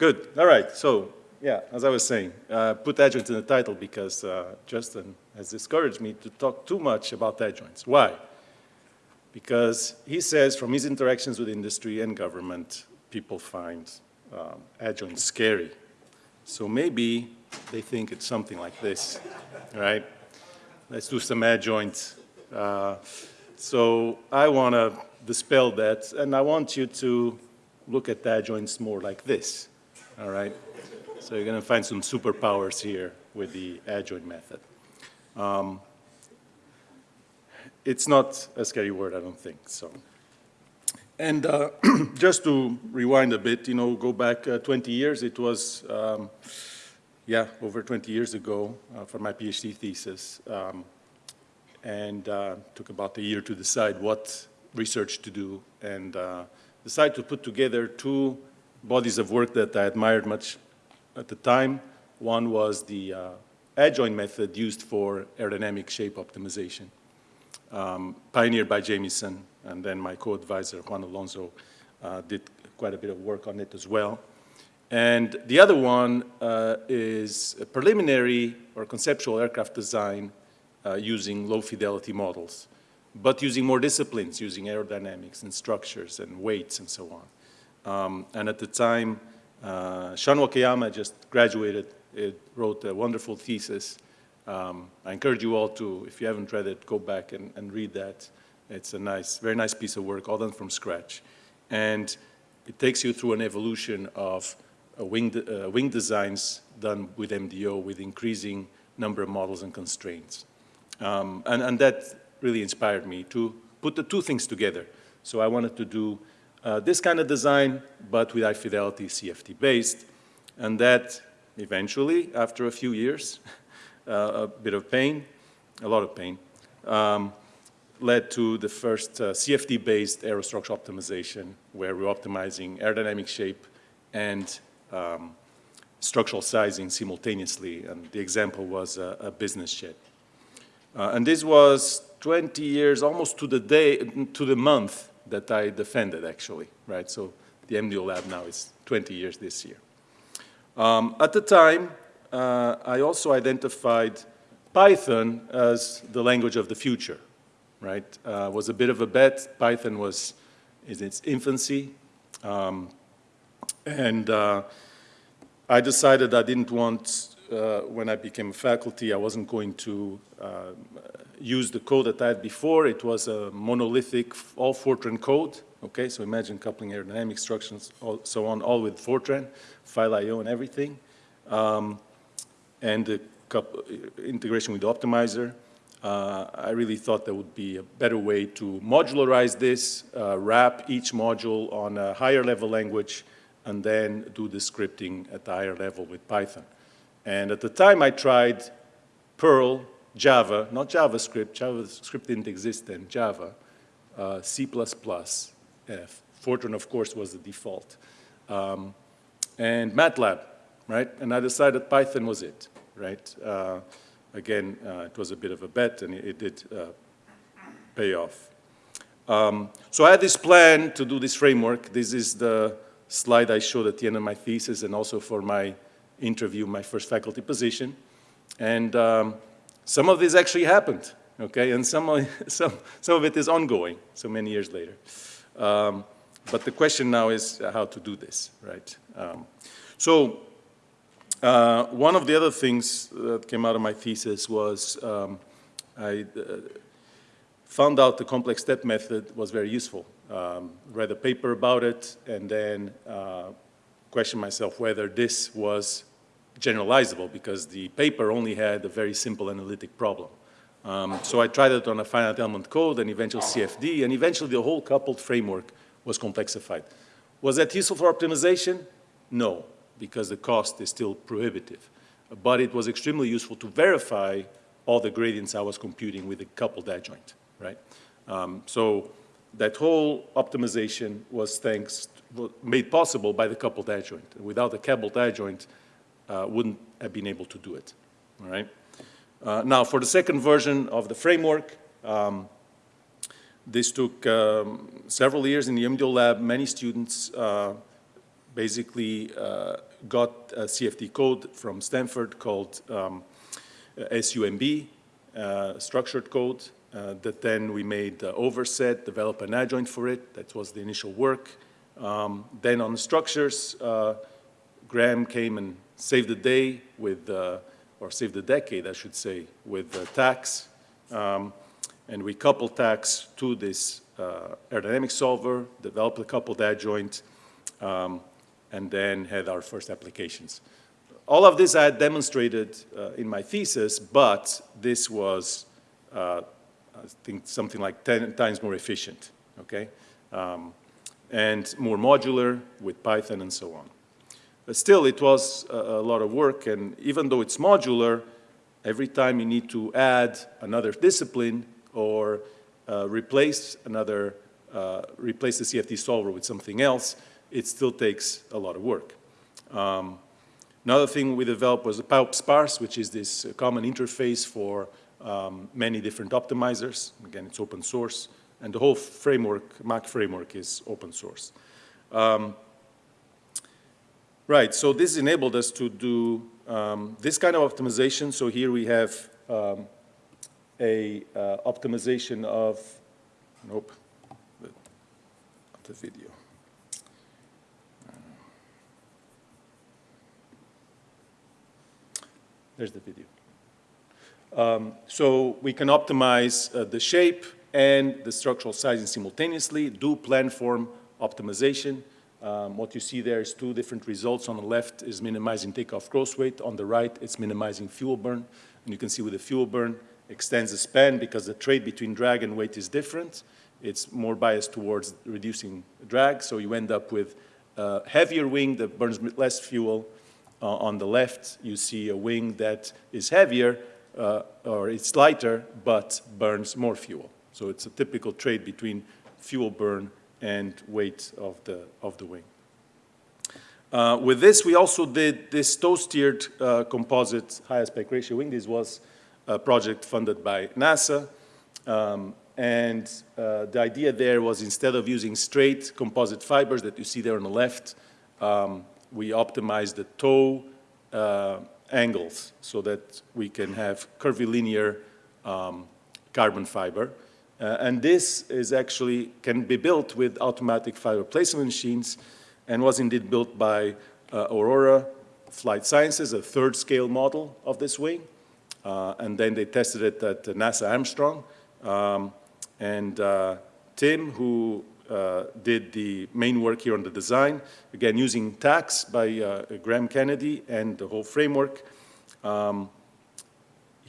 Good. All right. So, yeah, as I was saying, uh, put adjoint in the title because uh, Justin has discouraged me to talk too much about adjoints. Why? Because he says from his interactions with industry and government, people find um, adjoints scary. So maybe they think it's something like this, right? Let's do some adjoints. Uh, so I want to dispel that, and I want you to look at adjoints more like this all right? So you're going to find some superpowers here with the adjoint method. Um, it's not a scary word, I don't think, so. And uh, just to rewind a bit, you know, go back uh, 20 years, it was, um, yeah, over 20 years ago uh, for my PhD thesis. Um, and uh, took about a year to decide what research to do and uh, decide to put together two bodies of work that I admired much at the time. One was the uh, adjoint method used for aerodynamic shape optimization, um, pioneered by Jameson, and then my co-advisor, Juan Alonso, uh, did quite a bit of work on it as well. And the other one uh, is preliminary or conceptual aircraft design uh, using low-fidelity models, but using more disciplines, using aerodynamics and structures and weights and so on. Um, and at the time, uh, Sean Wakayama just graduated, it wrote a wonderful thesis. Um, I encourage you all to, if you haven't read it, go back and, and, read that. It's a nice, very nice piece of work, all done from scratch. And it takes you through an evolution of uh, wing, de uh, wing designs done with MDO with increasing number of models and constraints. Um, and, and that really inspired me to put the two things together. So I wanted to do uh, this kind of design, but with high fidelity CFD based. And that eventually, after a few years, uh, a bit of pain, a lot of pain, um, led to the first uh, CFD-based aerostructure optimization, where we're optimizing aerodynamic shape and um, structural sizing simultaneously. And the example was a, a business jet. Uh, and this was 20 years, almost to the day, to the month that I defended, actually, right? So the MDO lab now is 20 years this year. Um, at the time, uh, I also identified Python as the language of the future, right? Uh, was a bit of a bet. Python was in its infancy. Um, and uh, I decided I didn't want, uh, when I became a faculty, I wasn't going to uh, used the code that I had before. It was a monolithic, all Fortran code. Okay, so imagine coupling aerodynamic instructions, all, so on, all with Fortran, file I.O. and everything. Um, and the integration with the optimizer. Uh, I really thought there would be a better way to modularize this, uh, wrap each module on a higher level language, and then do the scripting at the higher level with Python. And at the time I tried Perl, Java, not JavaScript, JavaScript didn't exist then, Java, uh, C++, F. Fortran, of course, was the default. Um, and MATLAB, right? And I decided Python was it, right? Uh, again, uh, it was a bit of a bet, and it, it did uh, pay off. Um, so I had this plan to do this framework. This is the slide I showed at the end of my thesis and also for my interview, my first faculty position. And um, some of this actually happened, okay, and some of, some, some of it is ongoing, so many years later. Um, but the question now is how to do this, right? Um, so uh, one of the other things that came out of my thesis was um, I uh, found out the complex step method was very useful. Um, read a paper about it and then uh, questioned myself whether this was generalizable because the paper only had a very simple analytic problem. Um, so I tried it on a finite element code and eventually CFD, and eventually the whole coupled framework was complexified. Was that useful for optimization? No, because the cost is still prohibitive. But it was extremely useful to verify all the gradients I was computing with a coupled adjoint, right? Um, so that whole optimization was thanks, made possible by the coupled adjoint. Without the coupled adjoint, uh, wouldn't have been able to do it, all right? Uh, now, for the second version of the framework, um, this took um, several years in the MDO lab. Many students uh, basically uh, got a CFD code from Stanford called um, SUMB, uh, structured code, uh, that then we made overset, develop an adjoint for it. That was the initial work. Um, then on the structures, uh, Graham came and saved the day with, uh, or saved the decade, I should say, with uh, TACS. Um, and we coupled TACS to this uh, aerodynamic solver, developed a coupled adjoint, um, and then had our first applications. All of this I had demonstrated uh, in my thesis, but this was, uh, I think, something like 10 times more efficient, okay? Um, and more modular with Python and so on. But still, it was a, a lot of work, and even though it's modular, every time you need to add another discipline or uh, replace another, uh, replace the CFD solver with something else, it still takes a lot of work. Um, another thing we developed was pyOptSparse, which is this common interface for um, many different optimizers. Again, it's open source, and the whole framework, MACH framework, is open source. Um, right, so this enabled us to do um, this kind of optimization. So here we have um, a uh, optimization of, nope, the, the video. There's the video. Um, so we can optimize uh, the shape and the structural sizing simultaneously, do planform optimization. Um, what you see there is two different results. On the left is minimizing takeoff gross weight. On the right, it's minimizing fuel burn. And you can see with the fuel burn, extends the span because the trade between drag and weight is different. It's more biased towards reducing drag, so you end up with a heavier wing that burns less fuel. Uh, on the left, you see a wing that is heavier, uh, or it's lighter, but burns more fuel. So it's a typical trade between fuel burn and weight of the, of the wing. Uh, with this, we also did this tow-steered uh, composite high aspect ratio wing. This was a project funded by NASA. Um, and uh, the idea there was instead of using straight composite fibers that you see there on the left, um, we optimized the toe uh, angles so that we can have curvilinear um, carbon fiber. Uh, and this is actually, can be built with automatic fiber placement machines and was indeed built by uh, Aurora Flight Sciences, a third scale model of this wing. Uh, and then they tested it at NASA Armstrong. Um, and uh, Tim, who uh, did the main work here on the design, again using TACS by uh, Graham Kennedy and the whole framework, um,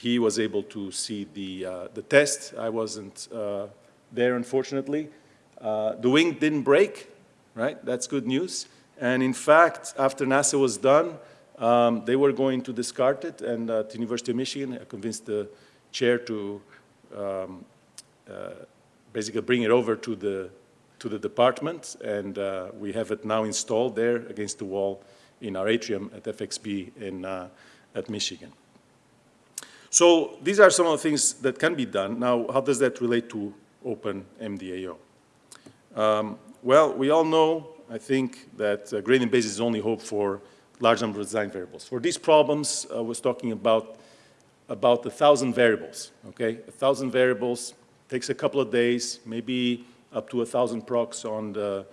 he was able to see the, uh, the test. I wasn't uh, there, unfortunately. Uh, the wing didn't break, right? That's good news. And in fact, after NASA was done, um, they were going to discard it, and at the University of Michigan, I convinced the chair to um, uh, basically bring it over to the, to the department, and uh, we have it now installed there against the wall in our atrium at FXB in, uh, at Michigan. So these are some of the things that can be done. Now, how does that relate to Open MDAO? Um, well, we all know, I think, that uh, gradient base is only hope for large number of design variables. For these problems, I was talking about about a thousand variables, okay? A thousand variables takes a couple of days, maybe up to a thousand procs on the,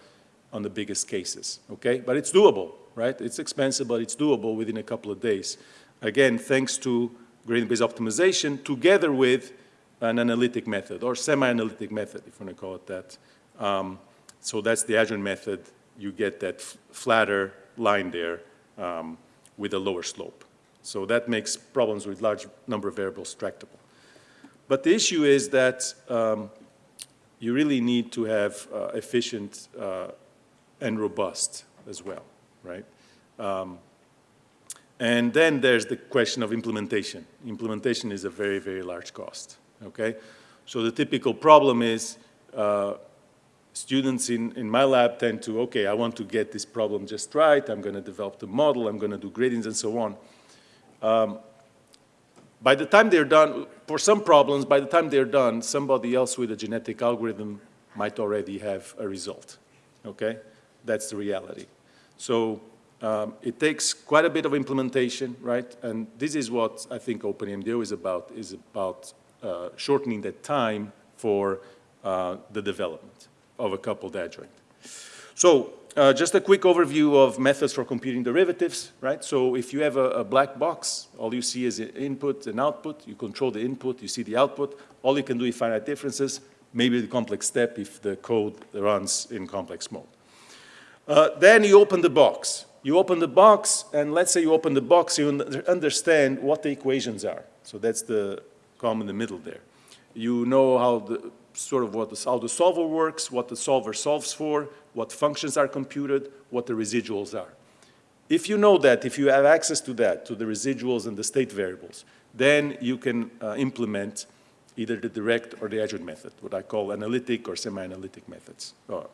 on the biggest cases, okay? But it's doable, right? It's expensive, but it's doable within a couple of days. Again, thanks to gradient-based optimization together with an analytic method or semi-analytic method, if you want to call it that. Um, so that's the adjoint method. You get that flatter line there um, with a lower slope. So that makes problems with large number of variables tractable. But the issue is that um, you really need to have uh, efficient uh, and robust as well, right? Um, and then there's the question of implementation. Implementation is a very, very large cost, okay? So the typical problem is uh, students in, in my lab tend to, okay, I want to get this problem just right. I'm going to develop the model. I'm going to do gradients and so on. Um, by the time they're done, for some problems, by the time they're done, somebody else with a genetic algorithm might already have a result, okay? That's the reality. So um, it takes quite a bit of implementation, right? And this is what I think OpenMDAO is about, is about uh, shortening the time for uh, the development of a coupled adjoint. So uh, just a quick overview of methods for computing derivatives, right? So if you have a, a, black box, all you see is input and output. You control the input, you see the output. All you can do is finite differences, maybe the complex step if the code runs in complex mode. Uh, then you open the box. You open the box, and let's say you open the box, you understand what the equations are. So that's the column in the middle there. You know how the, sort of what the, how the solver works, what the solver solves for, what functions are computed, what the residuals are. If you know that, if you have access to that, to the residuals and the state variables, then you can uh, implement either the direct or the adjoint method, what I call analytic or semi-analytic methods, or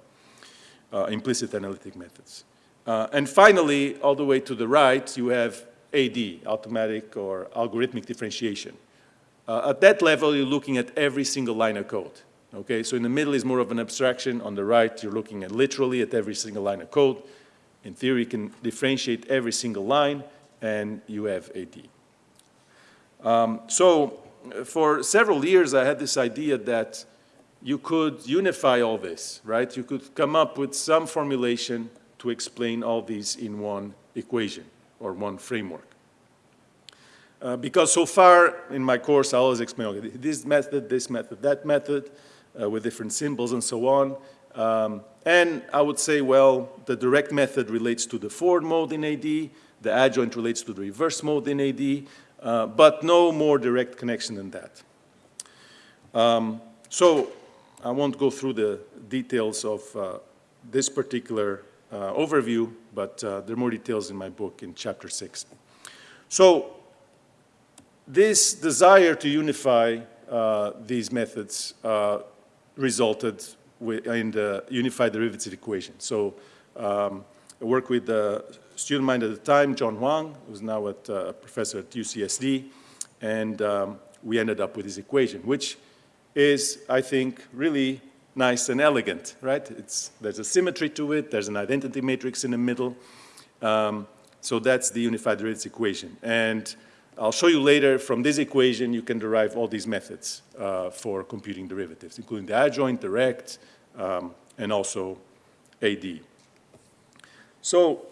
uh, implicit analytic methods. Uh, and finally, all the way to the right, you have AD, automatic or algorithmic differentiation. Uh, at that level, you're looking at every single line of code. Okay, so in the middle is more of an abstraction. On the right, you're looking at literally at every single line of code. In theory, you can differentiate every single line, and you have AD. Um, so for several years, I had this idea that you could unify all this, right? You could come up with some formulation to explain all these in one equation or one framework. Uh, because so far in my course, I always explain, okay, this method, this method, that method, uh, with different symbols and so on. Um, and I would say, well, the direct method relates to the forward mode in AD, the adjoint relates to the reverse mode in AD, uh, but no more direct connection than that. Um, so I won't go through the details of uh, this particular overview, but uh, there are more details in my book in chapter six. So this desire to unify uh, these methods uh, resulted in the unified derivative equation. So um, I worked with a student of mine at the time, John Hwang, who's now a uh, professor at UCSD, and um, we ended up with this equation, which is, I think, really nice and elegant, right? It's, there's a symmetry to it, there's an identity matrix in the middle. Um, so that's the unified derivative equation. And I'll show you later from this equation you can derive all these methods uh, for computing derivatives, including the adjoint, direct, um, and also AD. So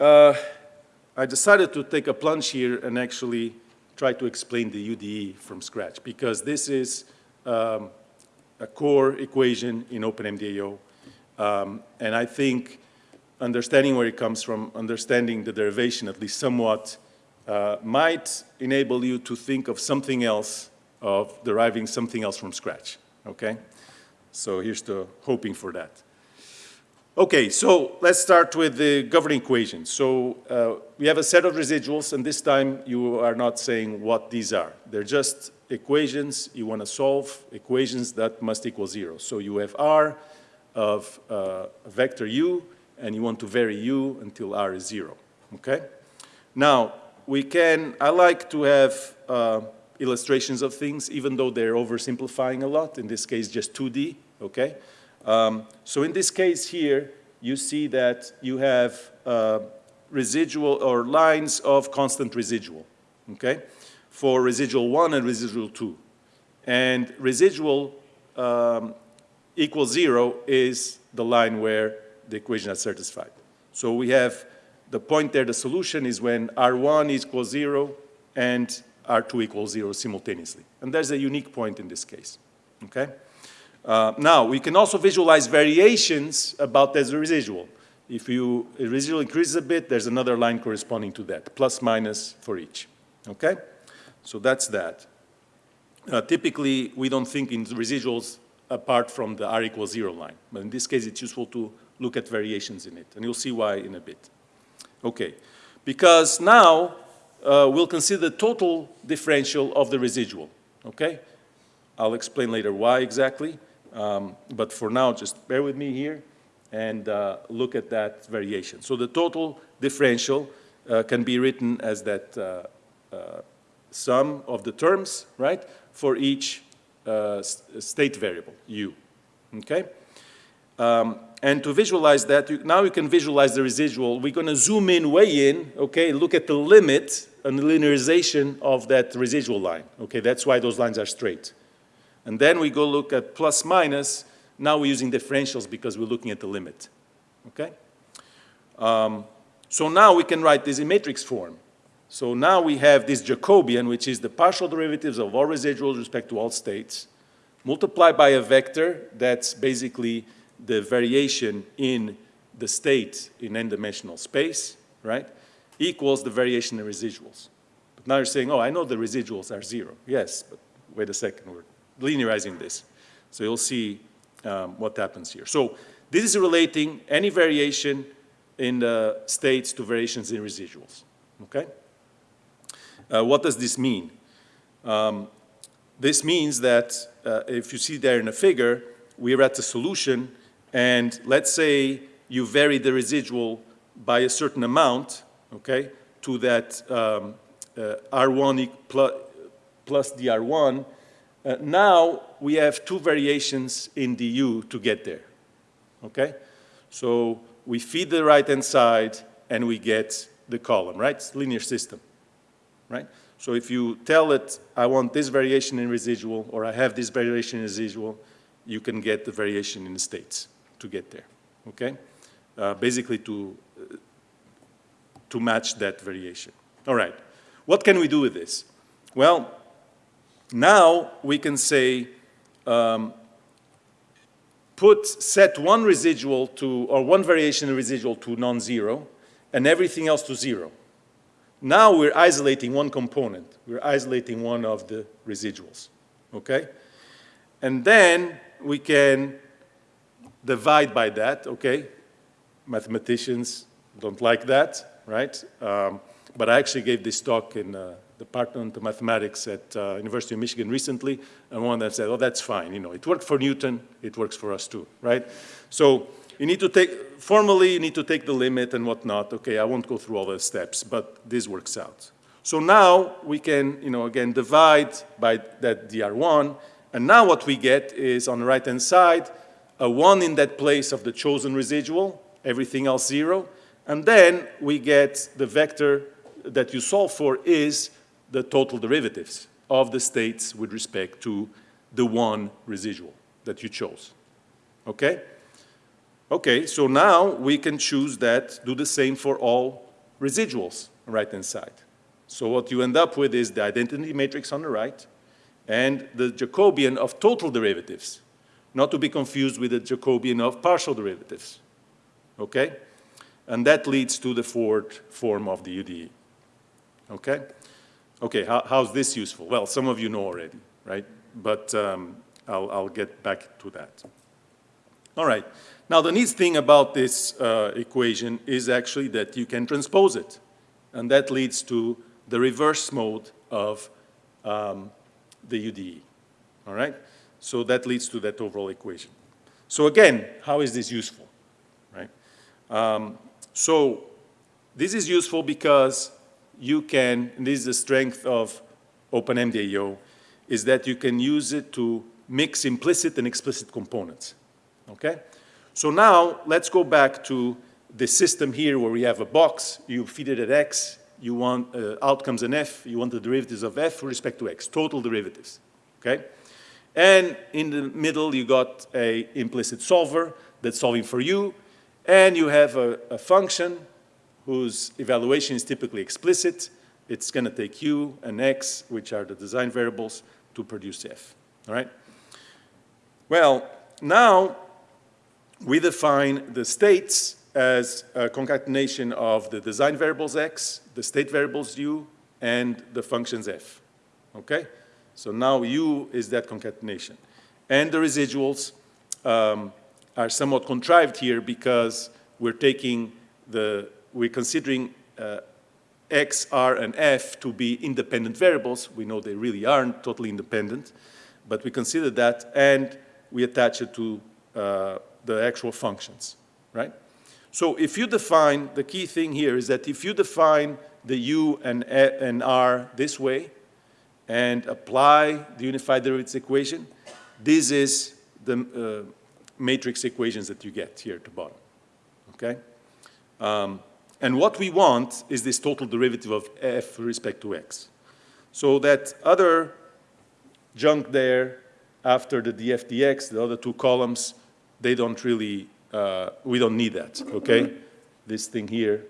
uh, I decided to take a plunge here and actually try to explain the UDE from scratch because this is um, a core equation in OpenMDAO. Um, and I think understanding where it comes from, understanding the derivation at least somewhat, uh, might enable you to think of something else, of deriving something else from scratch, okay? So here's the hoping for that. Okay, so let's start with the governing equation. So uh, we have a set of residuals, and this time you are not saying what these are. They're just equations you want to solve, equations that must equal zero. So you have R of uh, vector u, and you want to vary u until R is zero, okay? Now, we can, I like to have uh, illustrations of things, even though they're oversimplifying a lot, in this case just 2D, okay? Um, so in this case here, you see that you have uh, residual or lines of constant residual, okay? For residual 1 and residual 2. And residual um, equals 0 is the line where the equation is satisfied. So we have the point there, the solution is when R1 equals zero and R2 equals zero simultaneously. And there's a unique point in this case, okay? Uh, now, we can also visualize variations about this residual. If you, residual increases a bit, there's another line corresponding to that, plus minus for each, okay? So that's that. Uh, typically, we don't think in residuals apart from the R equals zero line. But in this case, it's useful to look at variations in it, and you'll see why in a bit. Okay, because now uh, we'll consider the total differential of the residual, okay? I'll explain later why exactly, um, but for now, just bear with me here and uh, look at that variation. So the total differential uh, can be written as that uh, uh, sum of the terms, right, for each uh, state variable, u, okay? Um, and to visualize that, you, now you can visualize the residual. We're going to zoom in way in, okay, look at the limit and the linearization of that residual line. Okay, that's why those lines are straight. And then we go look at plus minus. Now we're using differentials because we're looking at the limit. Okay? Um, so now we can write this in matrix form. So now we have this Jacobian, which is the partial derivatives of all residuals with respect to all states, multiplied by a vector that's basically the variation in the state in n-dimensional space, right, equals the variation in residuals. But now you're saying, oh, I know the residuals are zero. Yes, but wait a second, we're linearizing this. So you'll see um, what happens here. So this is relating any variation in the states to variations in residuals, okay? Uh, what does this mean? Um, this means that uh, if you see there in a figure, we're at a solution and let's say you vary the residual by a certain amount, okay, to that um, uh, R1 plus, plus dr1, uh, now we have two variations in the U to get there, okay? So we feed the right-hand side and we get the column, right? It's linear system, right? So if you tell it, I want this variation in residual or I have this variation in residual, you can get the variation in the states to get there, okay? Uh, basically to, uh, to match that variation. All right, what can we do with this? Well, now we can say, um, put, set one residual to, or one variation residual to non-zero, and everything else to zero. Now we're isolating one component. We're isolating one of the residuals, okay? And then we can divide by that, okay? Mathematicians don't like that, right? Um, but I actually gave this talk in uh, Department of Mathematics at uh, University of Michigan recently, and one that said, oh, that's fine, you know, it worked for Newton, it works for us too, right? So you need to take, formally, you need to take the limit and whatnot. Okay, I won't go through all the steps, but this works out. So now we can, you know, again, divide by that dr1, and now what we get is on the right-hand side, a 1 in that place of the chosen residual, everything else 0. And then we get the vector that you solve for is the total derivatives of the states with respect to the one residual that you chose. Okay? Okay, so now we can choose that, do the same for all residuals right-hand side. So what you end up with is the identity matrix on the right and the Jacobian of total derivatives not to be confused with the Jacobian of partial derivatives, okay? And that leads to the fourth form of the UDE, okay? Okay, how, how's this useful? Well, some of you know already, right? But um, I'll, I'll get back to that. All right, now the neat thing about this uh, equation is actually that you can transpose it. And that leads to the reverse mode of um, the UDE, all right? So that leads to that overall equation. So again, how is this useful, right? Um, so this is useful because you can, and this is the strength of OpenMDAO, is that you can use it to mix implicit and explicit components, okay? So now let's go back to the system here where we have a box, you feed it at x, you want uh, outcomes in f, you want the derivatives of f with respect to x, total derivatives, okay? And in the middle, you got a implicit solver that's solving for you. And you have a, a function whose evaluation is typically explicit. It's going to take u and x, which are the design variables, to produce f. All right? Well, now we define the states as a concatenation of the design variables x, the state variables u, and the functions f. Okay? So now U is that concatenation. And the residuals um, are somewhat contrived here because we're taking the, we're considering uh, X, R, and F to be independent variables. We know they really aren't totally independent, but we consider that and we attach it to uh, the actual functions, right? So if you define, the key thing here is that if you define the U and, and R this way, and apply the unified derivatives equation, this is the, uh, matrix equations that you get here at the bottom, okay? Um, and what we want is this total derivative of f with respect to x. So that other junk there after the df dx, the other two columns, they don't really, uh, we don't need that, okay? This thing here,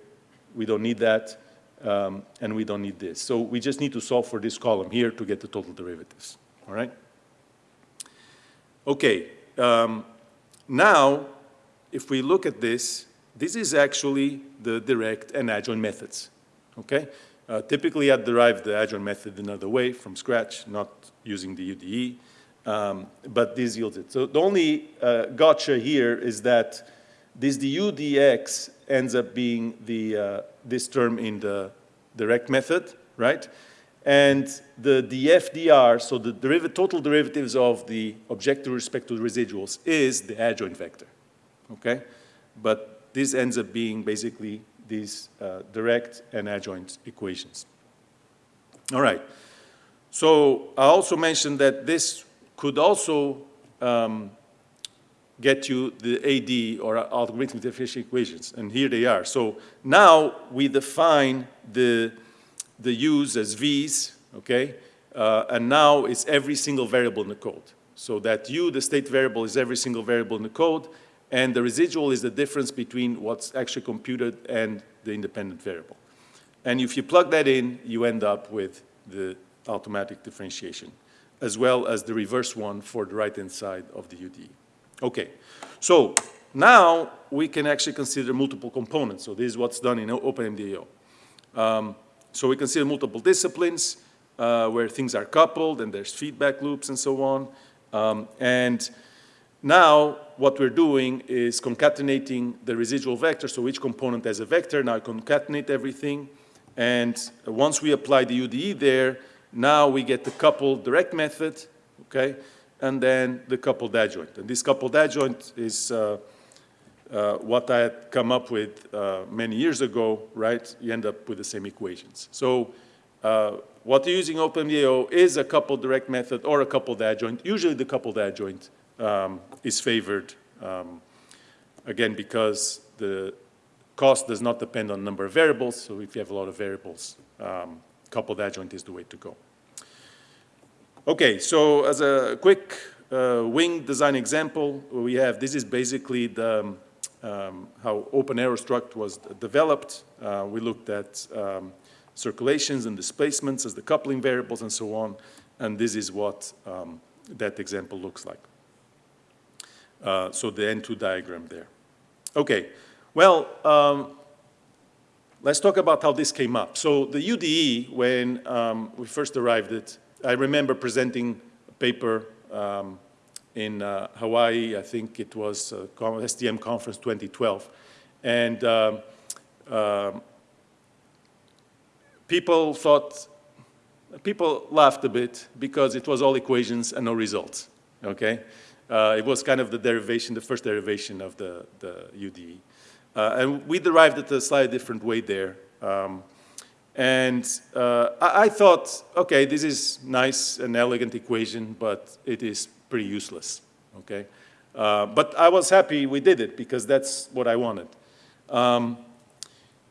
we don't need that, um, and we don't need this. So we just need to solve for this column here to get the total derivatives, all right? Okay, um, now, if we look at this, this is actually the direct and adjoint methods, okay? Uh, typically, I'd derive the adjoint method another way from scratch, not using the UDE, um, but this yields it. So the only uh, gotcha here is that this du dx ends up being the, uh, this term in the direct method, right? And the df dr, so the total derivatives of the objective respect to the residuals is the adjoint vector, okay? But this ends up being basically these uh, direct and adjoint equations. All right. So I also mentioned that this could also um, get you the AD or algorithmic differential equations, and here they are. So now we define the, the U's as V's, okay? Uh, and now it's every single variable in the code. So that U, the state variable, is every single variable in the code, and the residual is the difference between what's actually computed and the independent variable. And if you plug that in, you end up with the automatic differentiation, as well as the reverse one for the right-hand side of the UDE. Okay, so now we can actually consider multiple components. So this is what's done in OpenMDAO. Um, so we consider multiple disciplines uh, where things are coupled and there's feedback loops and so on. Um, and now what we're doing is concatenating the residual vector. So each component has a vector. Now I concatenate everything. And once we apply the UDE there, now we get the coupled direct method, okay? and then the coupled adjoint. And this coupled adjoint is uh, uh, what I had come up with uh, many years ago, right? You end up with the same equations. So uh, what you're using OpenMDAO is a coupled direct method or a coupled adjoint. Usually the coupled adjoint um, is favored, um, again, because the cost does not depend on number of variables. So if you have a lot of variables, um, coupled adjoint is the way to go. Okay, so as a quick uh, wing design example, we have, this is basically the, um, um how OpenAeroStruct was developed. Uh, we looked at um, circulations and displacements as the coupling variables and so on, and this is what um, that example looks like. Uh, so the N2 diagram there. Okay, well, um, let's talk about how this came up. So the UDE, when um, we first arrived at I remember presenting a paper um, in uh, Hawaii, I think it was uh, conference 2012. And um, uh, people thought, people laughed a bit because it was all equations and no results, okay? Uh, it was kind of the derivation, the first derivation of the, the UDE. Uh, and we derived it a slightly different way there. Um, and uh, I, I, thought, okay, this is nice and elegant equation, but it is pretty useless, okay? Uh, but I was happy we did it because that's what I wanted. Um,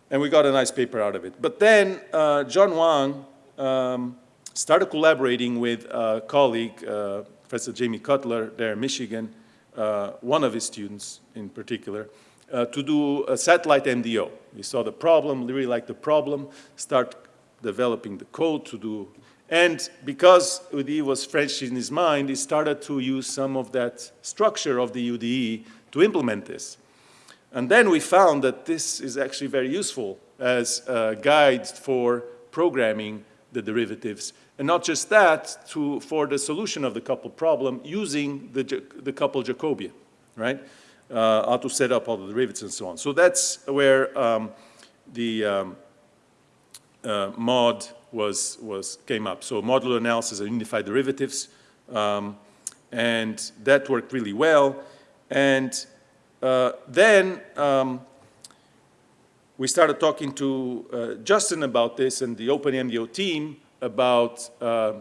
and we got a nice paper out of it. But then uh, John Hwang um, started collaborating with a colleague, uh, Professor Jamie Cutler there in Michigan, uh, one of his students in particular, uh, to do a satellite MDO. We saw the problem, really liked the problem, start developing the code to do, and because UDE was fresh in his mind, he started to use some of that structure of the UDE to implement this. And then we found that this is actually very useful as a guide for programming the derivatives. And not just that, to, for the solution of the couple problem using the, the couple Jacobian, right? uh, how to set up all the derivatives and so on. So that's where um, the um, uh, MAUD was, was, came up. So modular analysis of unified derivatives, um, and that worked really well. And uh, then um, we started talking to uh, Justin about this and the OpenMDAO team about uh,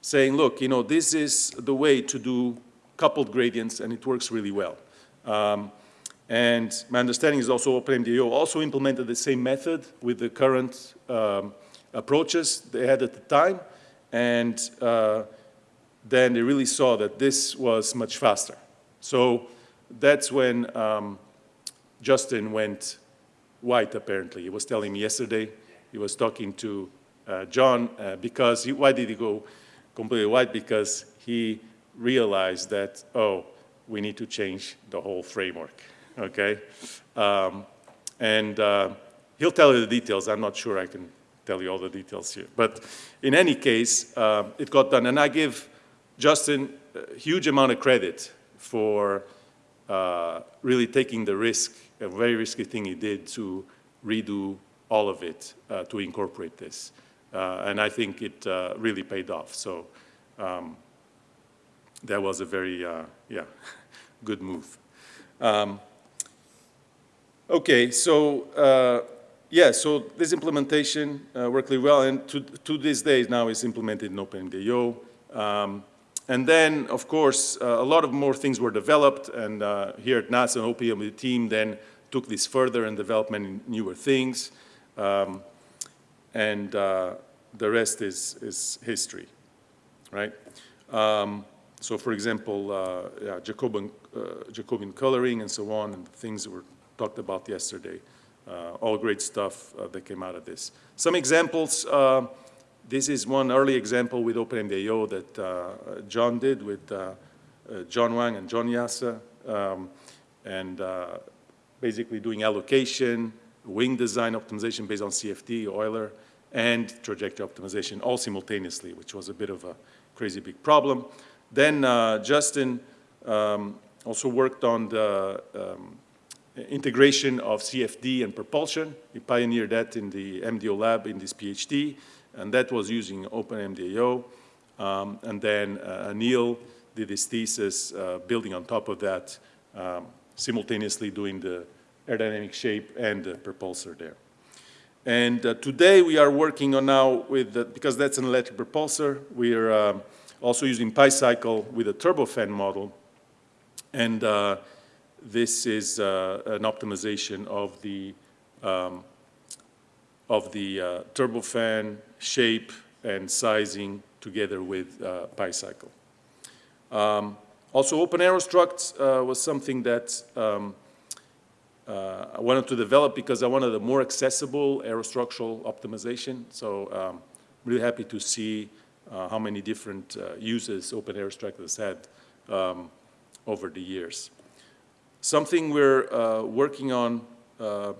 saying, look, you know, this is the way to do coupled gradients, and it works really well. Um, and my understanding is also OpenMDAO also implemented the same method with the current um, approaches they had at the time, and uh, then they really saw that this was much faster. So that's when um, Justin went white, apparently. He was telling me yesterday, he was talking to John, uh, because, he, why did he go completely white? Because he realized that, oh, we need to change the whole framework, okay? Um, and uh, he'll tell you the details. I'm not sure I can tell you all the details here. But in any case, uh, it got done. And I give Justin a huge amount of credit for uh, really taking the risk, a very risky thing he did to redo all of it uh, to incorporate this. Uh, and I think it uh, really paid off. So um, that was a very, uh, yeah, good move. Um, okay, so yeah, so this implementation worked really well, and to, to this day now it's implemented in OpenMDAO. Um, and then, of course, uh, a lot of more things were developed, and uh, here at NASA and OPM, team then took this further and developed many newer things. Um, and uh, the rest is, is history, right? Um, so for example, uh, yeah, Jacobian, uh, coloring and so on, and the things that were talked about yesterday. Uh, all great stuff uh, that came out of this. Some examples, uh, this is one early example with OpenMDAO that John did with John Hwang and John Jasa, um, and basically doing allocation, wing design optimization based on CFD, Euler, and trajectory optimization all simultaneously, which was a bit of a crazy big problem. Then uh, Justin um, also worked on the um, integration of CFD and propulsion. He pioneered that in the MDO lab in this PhD, and that was using OpenMDAO. Um, and then uh, Anil did his thesis uh, building on top of that, um, simultaneously doing the aerodynamic shape and the propulsor there. And uh, today we are working on now with, the, because that's an electric propulsor, we are um, also using PyCycle with a turbofan model. And uh, this is uh, an optimization of the, um, of the uh, turbofan shape and sizing together with uh, PyCycle. Um, also, OpenAeroStruct uh, was something that um, uh, I wanted to develop because I wanted a more accessible aerostructural optimization. So um, I'm really happy to see uh, how many different uh, uses OpenAeroStruct has had um, over the years. Something we're uh, working on uh,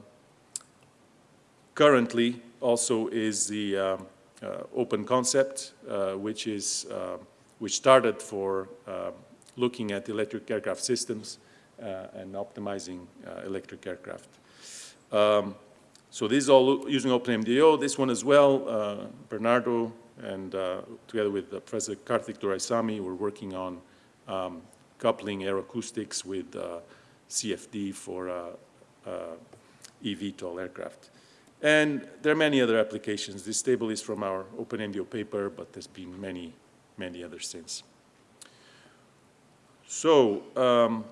currently also is the um, uh, OpenConcept, which is which started for looking at electric aircraft systems and optimizing uh, electric aircraft. Um, so this is all using OpenMDAO. This one as well, uh, Bernardo and together with Professor Karthik Duraisamy, we're working on um, coupling aeroacoustics with CFD for eVTOL aircraft. And there are many other applications. This table is from our OpenMDAO paper, but there's been many, many others since. So um,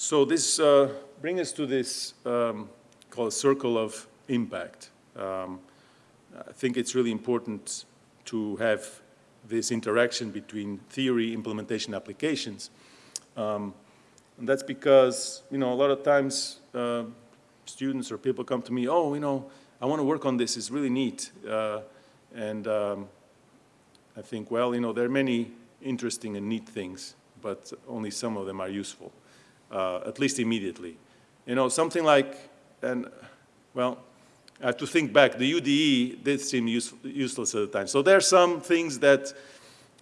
so this uh, brings us to this um, called circle of impact. Um, I think it's really important to have this interaction between theory, implementation, applications. Um, and that's because, you know, a lot of times uh, students or people come to me, oh, you know, I want to work on this, it's really neat. Uh, and um, I think, well, you know, there are many interesting and neat things, but only some of them are useful uh, at least immediately. You know, something like, and well, I have to think back, the UDE did seem use, useless at the time. So there are some things that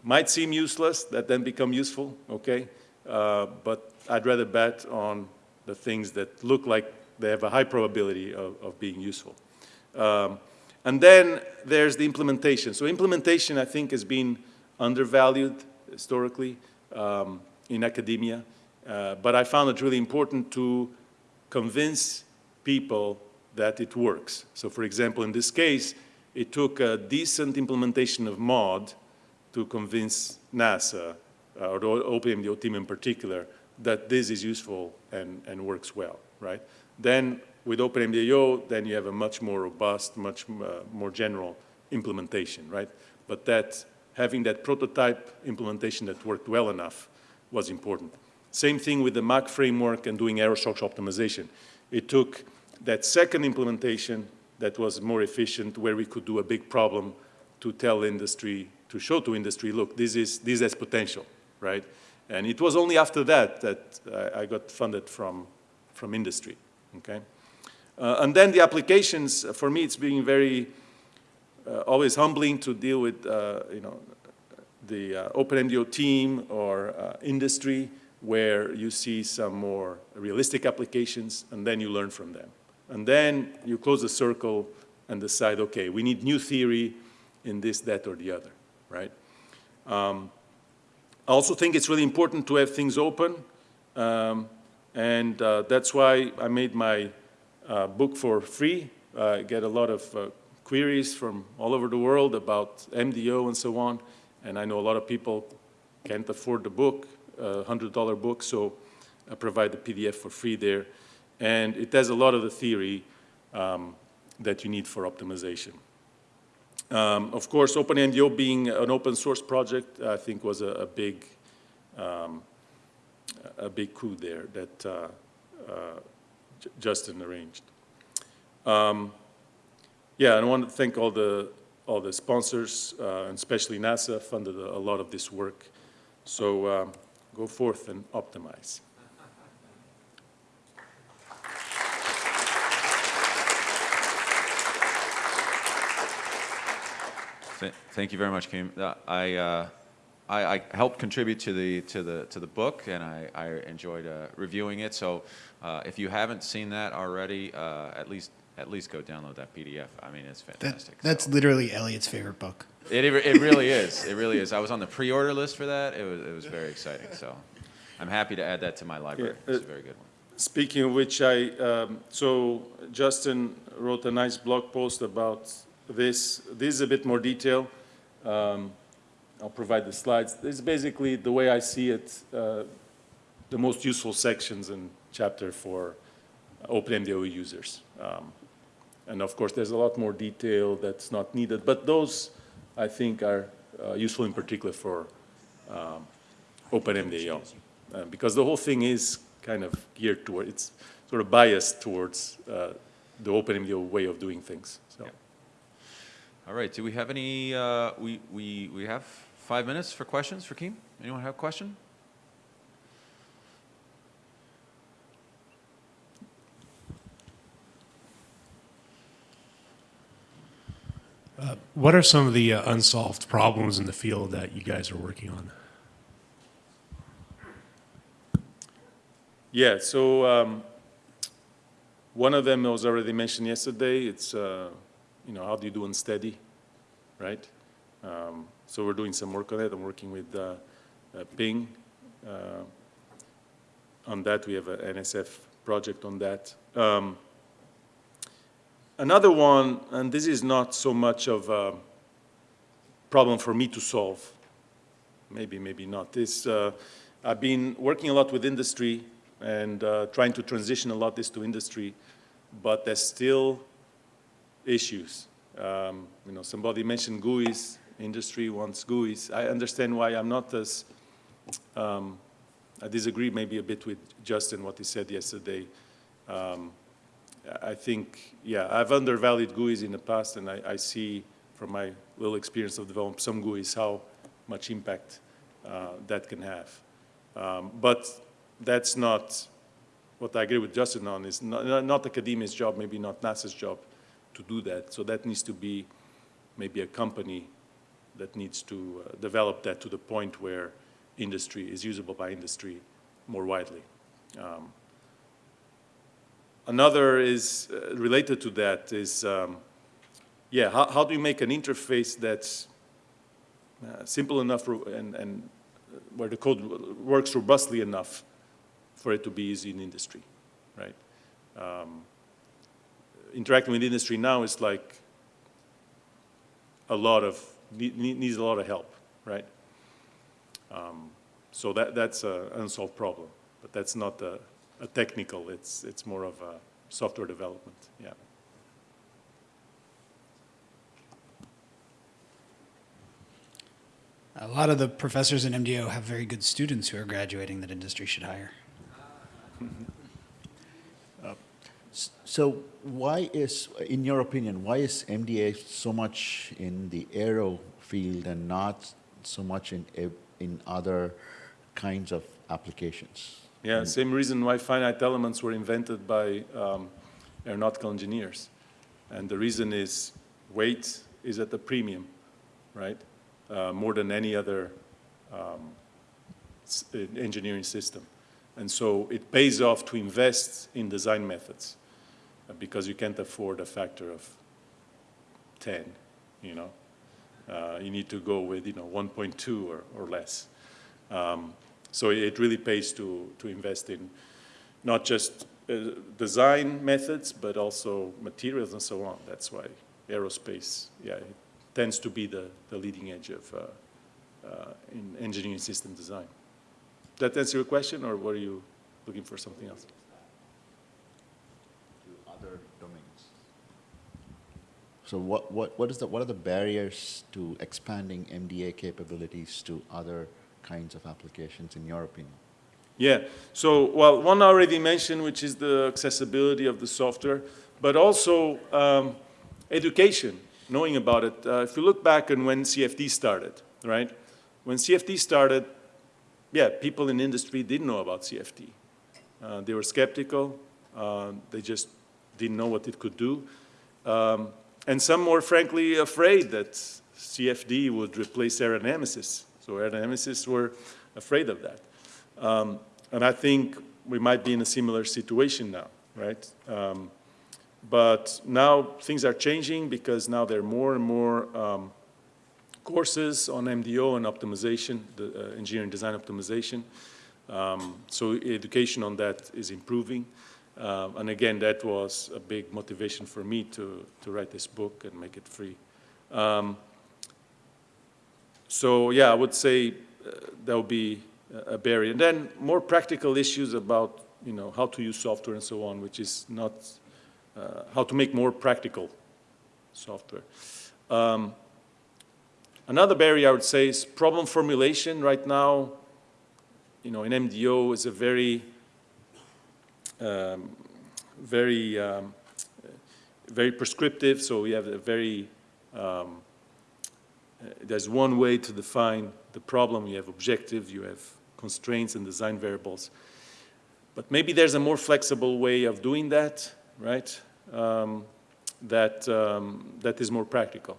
might seem useless that then become useful, okay? Uh, but I'd rather bet on the things that look like they have a high probability of, of being useful. Um, and then there's the implementation. So implementation, I think, has been undervalued historically um, in academia. Uh, but I found it really important to convince people that it works. So for example, in this case, it took a decent implementation of MAUD to convince NASA, uh, or the OpenMDAO team in particular, that this is useful and, and works well, right? Then with OpenMDAO, then you have a much more robust, much uh, more general implementation, right? But that having that prototype implementation that worked well enough was important. Same thing with the MACH framework and doing aerostructural optimization. It took that second implementation that was more efficient, where we could do a big problem to tell industry, to show to industry, look, this, is, this has potential, right? And it was only after that that I, I got funded from, from industry, okay? Uh, and then the applications, for me, it's being very, uh, always humbling to deal with, uh, you know, the uh, OpenMDAO team or uh, industry where you see some more realistic applications and then you learn from them. And then you close the circle and decide, okay, we need new theory in this, that, or the other, right? Um, I also think it's really important to have things open, um, and uh, that's why I made my uh, book for free. I get a lot of uh, queries from all over the world about MDO and so on, and I know a lot of people can't afford the book, $100 book, so I provide the PDF for free there. And it has a lot of the theory um, that you need for optimization. Um, of course, OpenMDAO being an open source project, I think was a, a big, um, a big coup there that uh, uh, Justin arranged. Um, yeah, I want to thank all the all the sponsors, uh, and especially NASA, funded a, a, lot of this work. So uh, go forth and optimize. Thank you very much, Kim. Uh, I, uh, I, I, helped contribute to the to the to the book, and I, I enjoyed uh, reviewing it. So, uh, if you haven't seen that already, uh, at least at least go download that PDF. I mean, it's fantastic. That, that's so. literally Elliot's favorite book. It, it really is. It really is. I was on the pre-order list for that. It was it was very exciting. So, I'm happy to add that to my library. Yeah, it's a very good one. Speaking of which, I um, so Justin wrote a nice blog post about this. This is a bit more detail. Um, I'll provide the slides. This is basically the way I see it, uh, the most useful sections in chapter for OpenMDAO users. Um, and of course, there's a lot more detail that's not needed, but those I think are uh, useful in particular for um, OpenMDAO. Uh, because the whole thing is kind of geared toward, it's sort of biased towards uh, the OpenMDAO way of doing things. So. Yeah. All right, do we have any, uh, we, we, we have five minutes for questions for Keem? Anyone have a question? Uh, what are some of the uh, unsolved problems in the field that you guys are working on? Yeah, so um, one of them was already mentioned yesterday. It's uh, you know, how do you do unsteady, right? Um, so we're doing some work on it. I'm working with uh, uh, Ping uh, on that. We have an NSF project on that. Um, another one, and this is not so much of a problem for me to solve, maybe, maybe not, is uh, I've been working a lot with industry and uh, trying to transition a lot this to industry, but there's still issues. Um, you know, somebody mentioned GUIs, industry wants GUIs. I understand why I'm not as, um, I disagree maybe a bit with Justin, what he said yesterday. Um, I think, yeah, I've undervalued GUIs in the past, and I, I, see from my little experience of developing some GUIs how much impact uh, that can have. Um, but that's not what I agree with Justin on, is not, not academia's job, maybe not NASA's job, to do that. So that needs to be maybe a company that needs to uh, develop that to the point where industry is usable by industry more widely. Um, another is uh, related to that is, um, yeah, how, how, do you make an interface that's uh, simple enough and, and where the code works robustly enough for it to be easy in industry, right? Um, interacting with industry now is like a lot of, needs a lot of help, right? Um, So that, that's an unsolved problem, but that's not a, a technical, it's, it's more of a software development, yeah. A lot of the professors in MDO have very good students who are graduating that industry should hire. Uh, so why is, in your opinion, why is MDA so much in the aero field and not so much in, in other kinds of applications? Yeah, same reason why finite elements were invented by um, aeronautical engineers. And the reason is weight is at a premium, right? Uh, more than any other um, uh, engineering system. And so it pays off to invest in design methods uh, because you can't afford a factor of 10, you know? Uh, You need to go with, you know, 1.2 or, or less. Um, So it really pays to, to invest in not just uh, design methods, but also materials and so on. That's why aerospace, yeah, tends to be the, the leading edge of, uh, uh, in engineering system design. That answer your question, or were you looking for something else? To other domains. So what, what, what is the, what are the barriers to expanding MDA capabilities to other kinds of applications, in your opinion? Yeah, so, well, one already mentioned, which is the accessibility of the software, but also um, education, knowing about it. Uh, If you look back on when CFD started, right? When CFD started, yeah, people in industry didn't know about CFD. Uh, They were skeptical, uh, they just didn't know what it could do. Um, And some were frankly afraid that CFD would replace aerodynamicists. So aerodynamicists were afraid of that. Um, And I think we might be in a similar situation now, right? Um, But now things are changing because now there are more and more um, courses on MDO and optimization, the uh, engineering design optimization. Um, So education on that is improving. Um, And again, that was a big motivation for me to, to write this book and make it free. Um, So yeah, I would say uh, that would be a- barrier. And then more practical issues about, you know, how to use software and so on, which is not, uh, how to make more practical software. Um, Another barrier I would say is problem formulation. Right now, you know, in MDO is a very, um, very, um, very prescriptive, so we have a very, um, uh, there's one way to define the problem. You have objectives, you have constraints and design variables. But maybe there's a more flexible way of doing that, right? Um, that, um, that is more practical,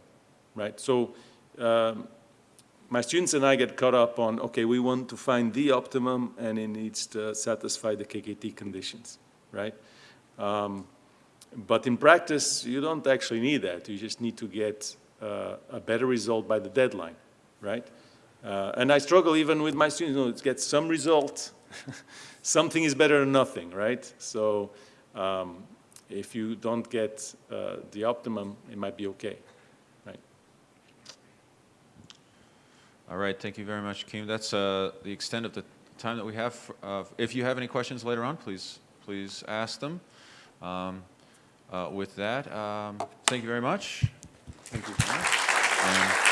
right? So um, my students and I get caught up on, okay, we want to find the optimum and it needs to satisfy the KKT conditions, right? Um, but in practice, you don't actually need that. You just need to get a better result by the deadline, right? Uh, and I struggle even with my students, you know, to get some result. Something is better than nothing, right? So um, if you don't get uh, the optimum, it might be okay, right? All right, thank you very much, Kim. That's uh, the extent of the time that we have. uh, If you have any questions later on, please, please ask them. Um, uh, With that, um, thank you very much. Thank you. And